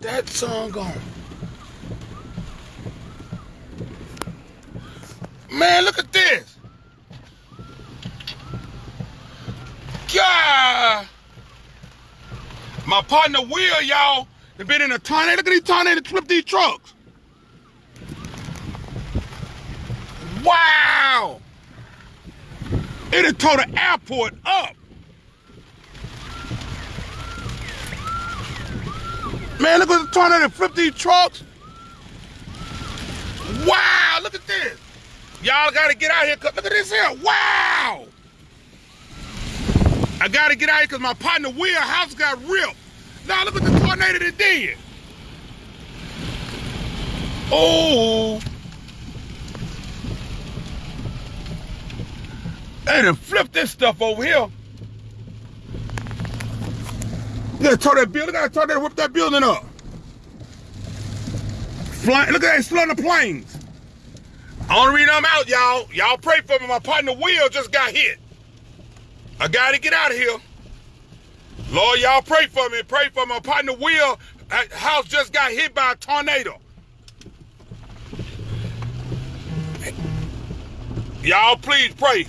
that song gone. Man, look at this. God. My partner Will, y'all, they been in a tornado. Look at these tornadoes flip these trucks. Wow. It had tore the airport up. Man, look at the tornado flip these trucks. Wow, look at this. Y'all gotta get out here. Look at this here. Wow. I gotta get out here because my partner Will house got ripped. Now look at the tornado that did. Oh. They done flipped this stuff over here. You gotta tear that building, gotta tear that, whip that building up. Flying, look at that, on the planes. Only reason I'm out, y'all, y'all pray for me. My partner Will just got hit. I gotta get out of here. Lord, y'all pray for me. Pray for my partner Will. House just got hit by a tornado. Y'all please pray.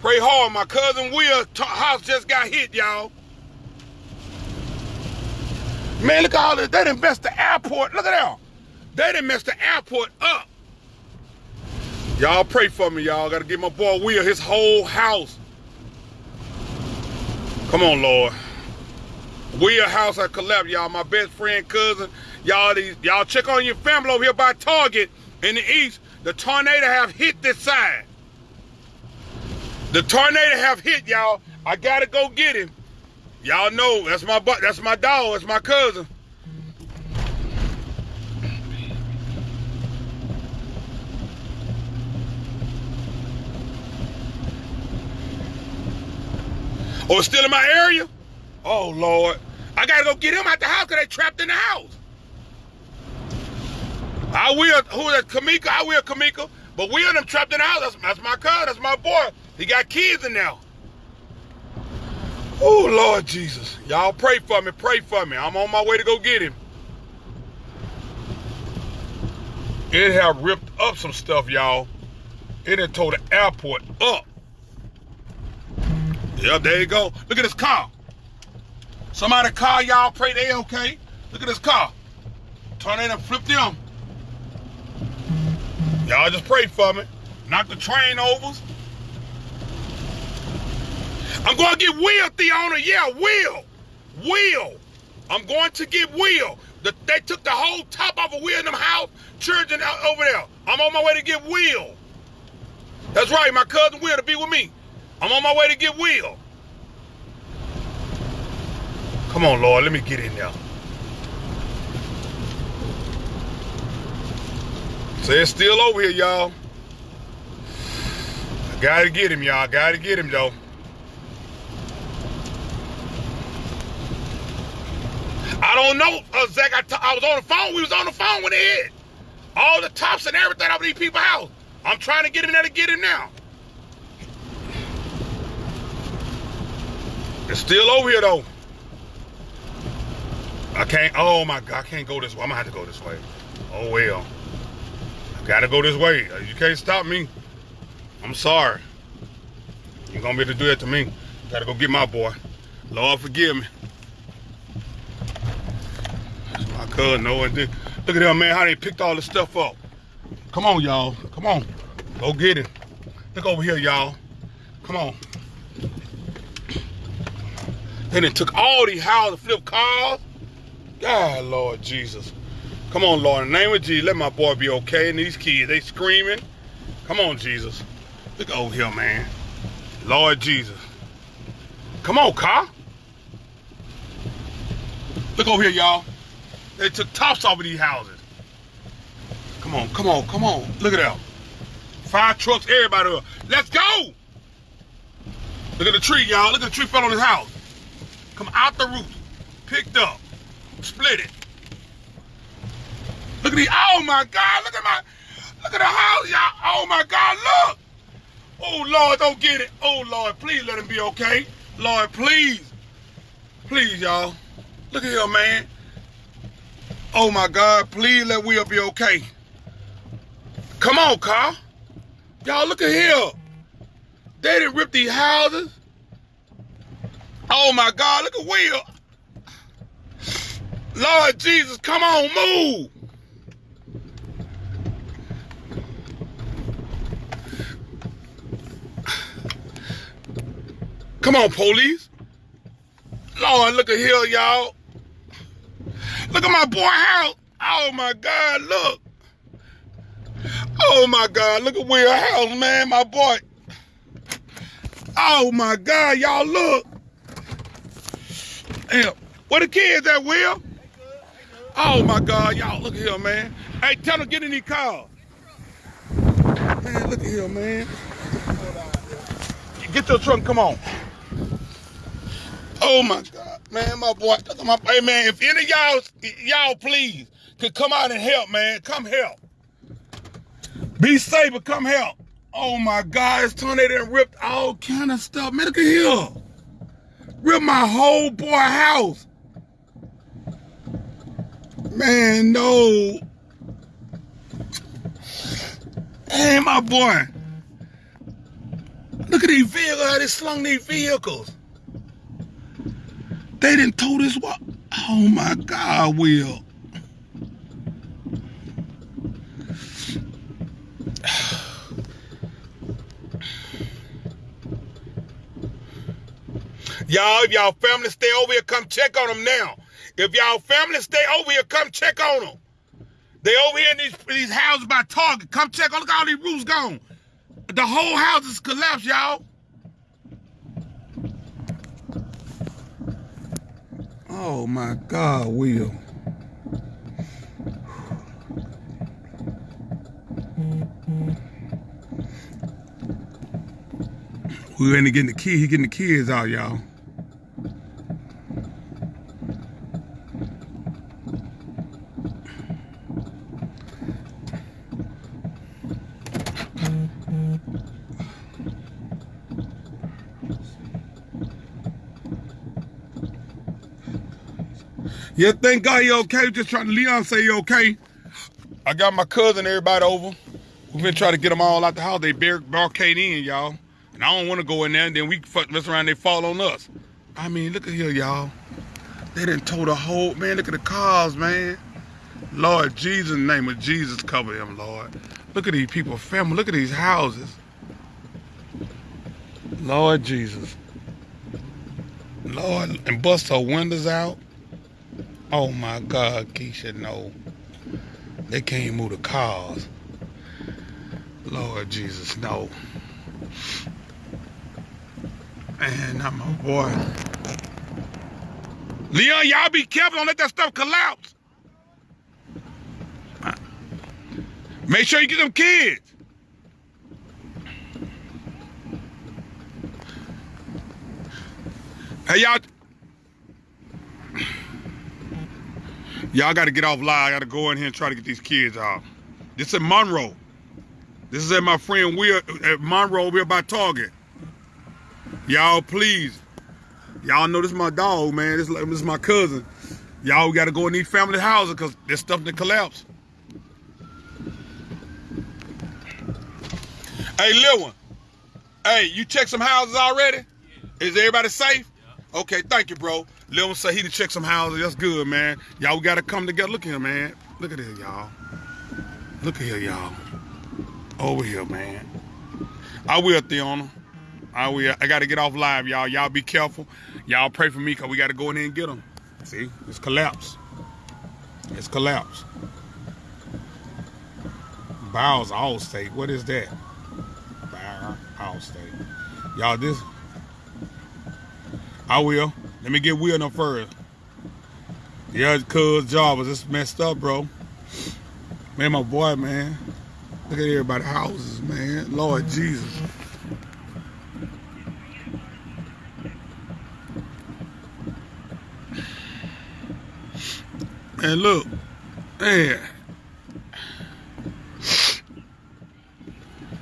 Pray hard. My cousin Will house just got hit, y'all. Man, look at all this. They done messed the airport. Look at that. They done messed the airport up. Y'all pray for me, y'all. Gotta get my boy Will his whole house. Come on, Lord. Will house had collapsed, y'all. My best friend, cousin. Y'all these y'all check on your family over here by Target in the east. The tornado have hit this side. The tornado have hit, y'all. I gotta go get him. Y'all know that's my butt. That's my dog. That's my cousin. Oh, still in my area? Oh, Lord. I gotta go get him out the house because they trapped in the house. I will, who is that, Kamika? I will, Kamika. But we are them trapped in the house. That's, that's my cousin. That's my boy. He got kids in there. Oh, Lord Jesus. Y'all pray for me. Pray for me. I'm on my way to go get him. It have ripped up some stuff, y'all. It had tore the airport up. Yep, there you go. Look at this car. Somebody car, y'all pray they okay. Look at this car. Tornado flipped them. Y'all just pray for me. Knock the train overs. I'm going to get Will, Theona. Yeah, Will. Will. I'm going to get Will. The, they took the whole top off of Will in them house, children out over there. I'm on my way to get Will. That's right, my cousin Will to be with me. I'm on my way to get Will. Come on, Lord, let me get in there. So it's still over here, y'all. I gotta get him, y'all. Gotta get him, though. I don't know, uh, Zach. I, I was on the phone. We was on the phone it hit. All the tops and everything over these people's house. I'm trying to get in there to get him now. It's still over here, though. I can't, oh my God, I can't go this way. I'm gonna have to go this way. Oh well. I gotta go this way. You can't stop me. I'm sorry. You're gonna be able to do that to me. Gotta go get my boy. Lord forgive me. Cousin, no one did. Look at them, man, how they picked all this stuff up. Come on, y'all. Come on. Go get it. Look over here, y'all. Come on. They it took all these houses, to flip cars. God, Lord Jesus. Come on, Lord. In the name of Jesus, let my boy be okay. And these kids, they screaming. Come on, Jesus. Look over here, man. Lord Jesus. Come on, car. Look over here, y'all. They took tops off of these houses. Come on, come on, come on. Look at that. Five trucks, everybody up. Let's go. Look at the tree, y'all. Look at the tree fell on his house. Come out the roof. Picked up split it. Look at the, oh my God, look at my, look at the house, y'all. Oh my God, look. Oh Lord, don't get it. Oh Lord, please let him be okay. Lord, please. Please, y'all. Look at here, man. Oh my God, please let Will be okay. Come on, Carl. Y'all look at here. They didn't rip these houses. Oh my God, look at Will. Lord Jesus, come on, move. Come on, police. Lord, look at here, y'all. Look at my boy house. Oh my God, look. Oh my God, look at Will house, man, my boy. Oh my God, y'all look. Damn, where the kids at, Will? Oh my God, y'all look at here, man. Hey, tell them get in the car. Man, look at here, man. Get your truck, come on. Oh my God, man, my boy. My hey man. If any of y'all, y'all please could come out and help, man. Come help. Be safe, come help. Oh my God, this tornado ripped all kind of stuff. At here. Ripped my whole boy house. Man, no. Hey, my boy. Look at these vehicles, how they slung these vehicles. They didn't told us what? Oh my God, Will. Y'all, if y'all family stay over here, come check on them now. If y'all family stay over here, come check on them. They over here in these, these houses by Target. Come check on, look all these roofs gone. The whole house is collapsed, y'all. Oh my God, Will. We're in to getting the kid, he getting the kids out, y'all. Yeah, thank God you okay. Just trying to Leon say you okay. I got my cousin, everybody over. We've been trying to get them all out the house. They barricade in, y'all. And I don't want to go in there and then we fuck mess around they fall on us. I mean, look at here, y'all. They didn't tow the whole, man, look at the cars, man. Lord Jesus, in the name of Jesus, cover them, Lord. Look at these people, family. Look at these houses. Lord Jesus. Lord, and bust her windows out. Oh my God, Keisha, no. They can't move the cars. Lord Jesus, no. I'm a boy. Leon, y'all be careful. Don't let that stuff collapse. Make sure you get them kids. Hey, y'all. Y'all got to get off live. I got to go in here and try to get these kids out. This is Monroe. This is at my friend We're at Monroe We're by Target. Y'all, please. Y'all know this is my dog, man. This, this is my cousin. Y'all got to go in these family houses because there's stuff that collapse. Hey, Lil one. Hey, you check some houses already? Yeah. Is everybody safe? Okay, thank you, bro. Lil say he to check some houses. That's good, man. Y'all we got to come together. Look here, man. Look at this, y'all. Look at here, y'all. Over here, man. I will, Theona. I will. I got to get off live, y'all. Y'all be careful. Y'all pray for me because we got to go in there and get them. See? It's collapsed. It's collapsed. Bowels Allstate. What is that? Bow Allstate. Y'all, this. I will. Let me get Will no further. Yeah, cuz job was just messed up, bro. Man, my boy, man. Look at everybody's houses, man. Lord Jesus. And look, man.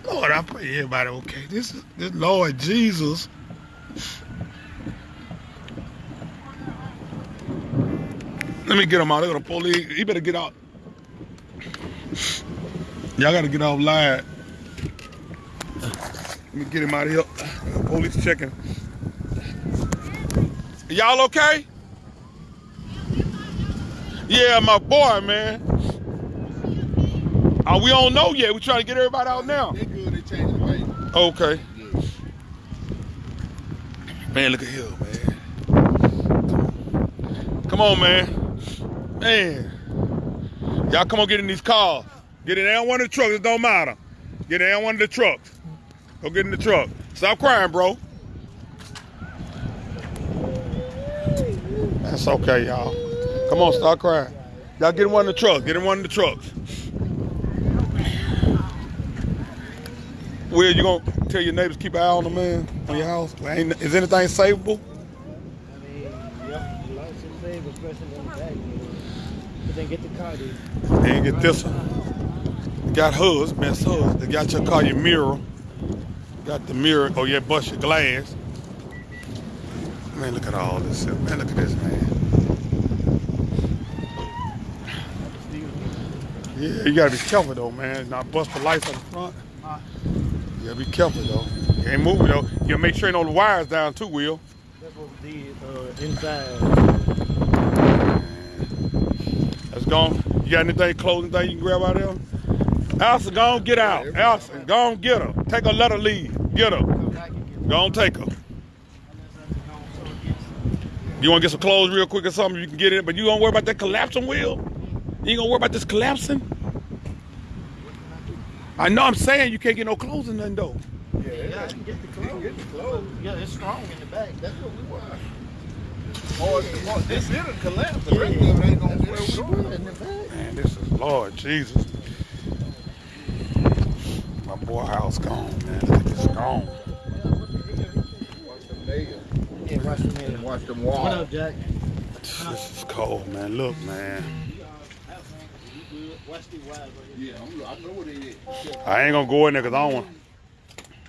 Lord, I pray everybody okay. This is this Lord Jesus. Let me get him out. Look at the police. He better get out. Y'all gotta get off live. Let me get him out of here. Police checking. Y'all okay? Yeah, my boy, man. Uh, we don't know yet. We trying to get everybody out now. They good. They changing the way. Okay. Man, look at here, man. Come on, man. Man. Y'all come on get in these cars. Get in on one of the trucks. It don't matter. Get in there one of the trucks. Go get in the truck. Stop crying, bro. That's okay, y'all. Come on, stop crying. Y'all get in one of the trucks. Get in one of the trucks. Will you gonna tell your neighbors keep an eye on the man on your house? Is anything savable? I mean, yep, a lot of things, especially in the. You know. But then get the car, dude. They ain't get this one. Got hoods, mess hers. They got your car, your mirror. Got the mirror. Oh yeah, bust your glass. Man, look at all this. shit. Man, look at this, man. Yeah, you gotta be careful though, man. Not bust the lights on the front. You gotta be careful though. You ain't moving though. You gotta make sure ain't no wires down too, Will. That's what we did uh, inside. Let's go. You got anything, clothing thing you can grab out of there? Allison, go on, get out. Allison, go on, get her. Take her, let her leave. Get her. Go on, take her. You want to get some clothes real quick or something? You can get it, but you don't worry about that collapsing wheel. You ain't gonna worry about this collapsing. I know I'm saying you can't get no clothes in nothing though. Yeah, Yeah, I can get the clothes. get the clothes. Yeah, it's strong in the back. That's what we want. Or if the- or this it'll collapse. The rest of it ain't gonna That's where what we we going. want in the. Man, this is Lord Jesus. My boy house gone, man. Look at gone. Watch them. Yeah, watch the minute. Watch them What up, Jack? This is cold, man. Look, man. Watch the wires right here. Yeah, I know what it is. I ain't gonna go in there because I don't want.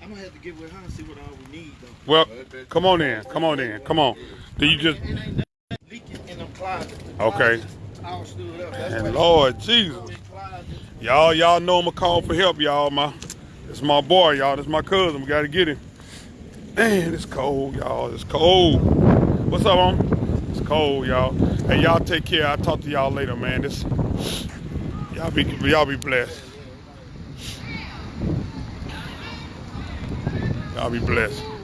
I'm gonna have to get with her and see what all we need though. Well, come on in. Come on in. Come on. Do you just? It ain't that leaking in them closets. Okay. closets All stood up. That's And Lord Jesus, y'all, y'all know I'ma call for help, y'all. My, it's my boy, y'all. This my cousin. We gotta get him. Man, it's cold, y'all. It's cold. What's up, on? It's cold, y'all. Hey, y'all take care. I'll talk to y'all later, man. This, y'all be, y'all be blessed. Y'all be blessed.